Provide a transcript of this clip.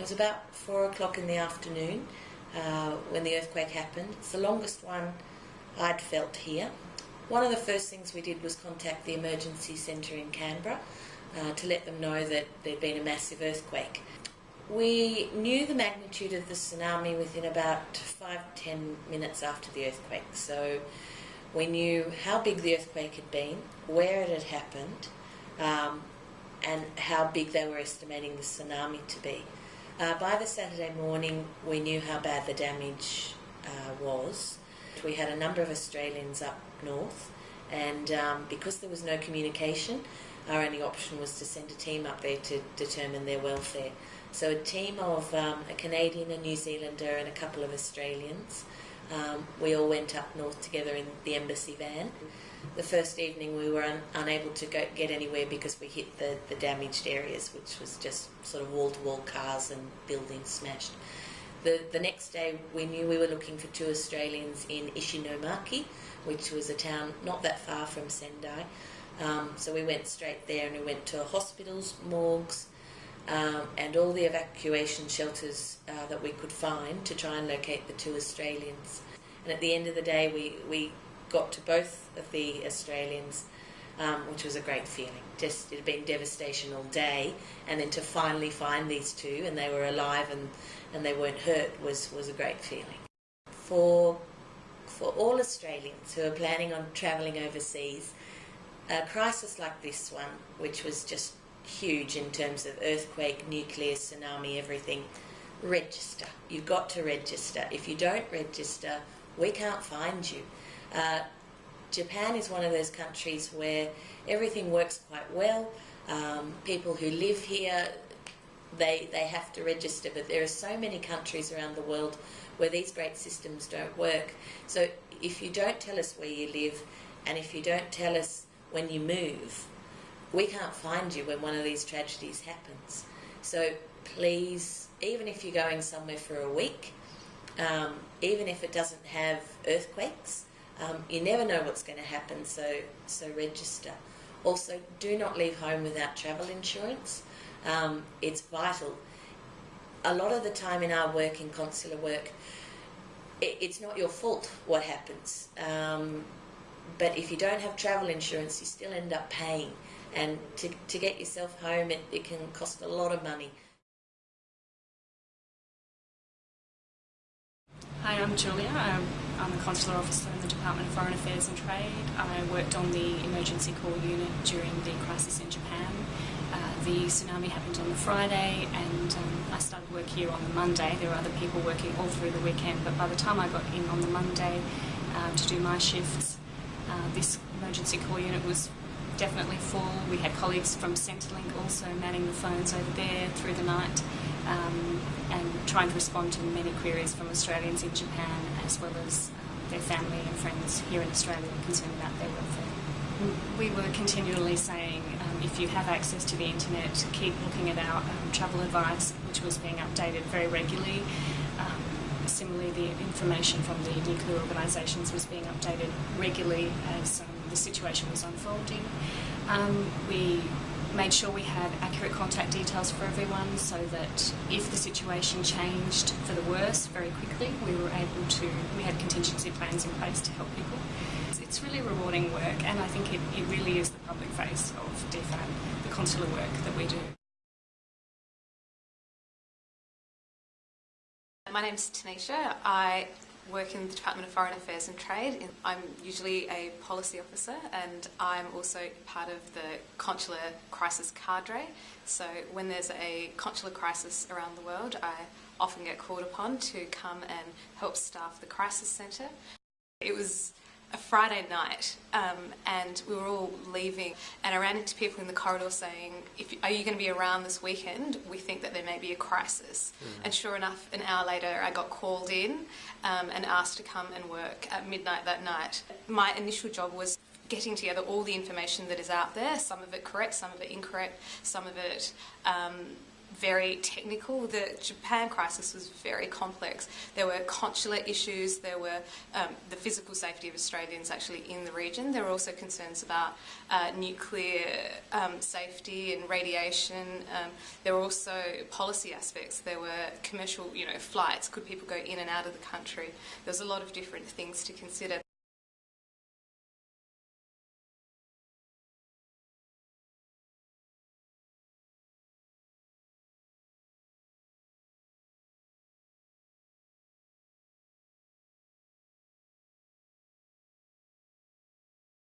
It was about four o'clock in the afternoon uh, when the earthquake happened. It's the longest one I'd felt here. One of the first things we did was contact the emergency centre in Canberra uh, to let them know that there'd been a massive earthquake. We knew the magnitude of the tsunami within about five ten minutes after the earthquake. So we knew how big the earthquake had been, where it had happened, um, and how big they were estimating the tsunami to be. Uh, by the Saturday morning, we knew how bad the damage uh, was. We had a number of Australians up north, and um, because there was no communication, our only option was to send a team up there to determine their welfare. So a team of um, a Canadian, a New Zealander, and a couple of Australians. Um, we all went up north together in the embassy van. The first evening we were un unable to go, get anywhere because we hit the, the damaged areas, which was just sort of wall-to-wall cars and buildings smashed. The, the next day we knew we were looking for two Australians in Ishinomaki, which was a town not that far from Sendai. Um, so we went straight there and we went to hospitals, morgues, um, and all the evacuation shelters uh, that we could find to try and locate the two Australians. And at the end of the day, we, we got to both of the Australians, um, which was a great feeling. Just it had been devastation all day, and then to finally find these two and they were alive and, and they weren't hurt was, was a great feeling. For for all Australians who are planning on travelling overseas, a crisis like this one, which was just huge in terms of earthquake, nuclear, tsunami, everything, register. You've got to register. If you don't register, we can't find you. Uh, Japan is one of those countries where everything works quite well. Um, people who live here, they, they have to register, but there are so many countries around the world where these great systems don't work. So if you don't tell us where you live, and if you don't tell us when you move, we can't find you when one of these tragedies happens. So please, even if you're going somewhere for a week, um, even if it doesn't have earthquakes, um, you never know what's going to happen, so, so register. Also, do not leave home without travel insurance. Um, it's vital. A lot of the time in our work, in consular work, it, it's not your fault what happens. Um, but if you don't have travel insurance, you still end up paying. And to, to get yourself home, it, it can cost a lot of money. Hi, I'm Julia. I'm, I'm, a consular officer in the Department of Foreign Affairs and Trade. I worked on the emergency call unit during the crisis in Japan. Uh, the tsunami happened on the Friday and um, I started work here on the Monday. There were other people working all through the weekend, but by the time I got in on the Monday uh, to do my shifts, uh, this emergency call unit was definitely full. We had colleagues from Centrelink also manning the phones over there through the night um, trying to respond to many queries from Australians in Japan as well as um, their family and friends here in Australia concerned about their welfare. We were continually saying um, if you have access to the internet, keep looking at our um, travel advice, which was being updated very regularly. Um, similarly, the information from the nuclear organisations was being updated regularly as um, the situation was unfolding. Um, we made sure we had accurate contact details for everyone so that if the situation changed for the worse very quickly, we were able to, we had contingency plans in place to help people. It's really rewarding work and I think it, it really is the public face of DFAT, the consular work that we do. My name is Tanisha. I work in the Department of Foreign Affairs and Trade. I'm usually a policy officer and I'm also part of the consular crisis cadre. So when there's a consular crisis around the world, I often get called upon to come and help staff the crisis centre. It was a Friday night um, and we were all leaving and I ran into people in the corridor saying, if, are you going to be around this weekend? We think that there may be a crisis. Mm. And sure enough, an hour later I got called in um, and asked to come and work at midnight that night. My initial job was getting together all the information that is out there, some of it correct, some of it incorrect, some of it um, very technical. The Japan crisis was very complex. There were consular issues, there were um, the physical safety of Australians actually in the region. There were also concerns about uh, nuclear um, safety and radiation. Um, there were also policy aspects. There were commercial, you know, flights. Could people go in and out of the country? There was a lot of different things to consider.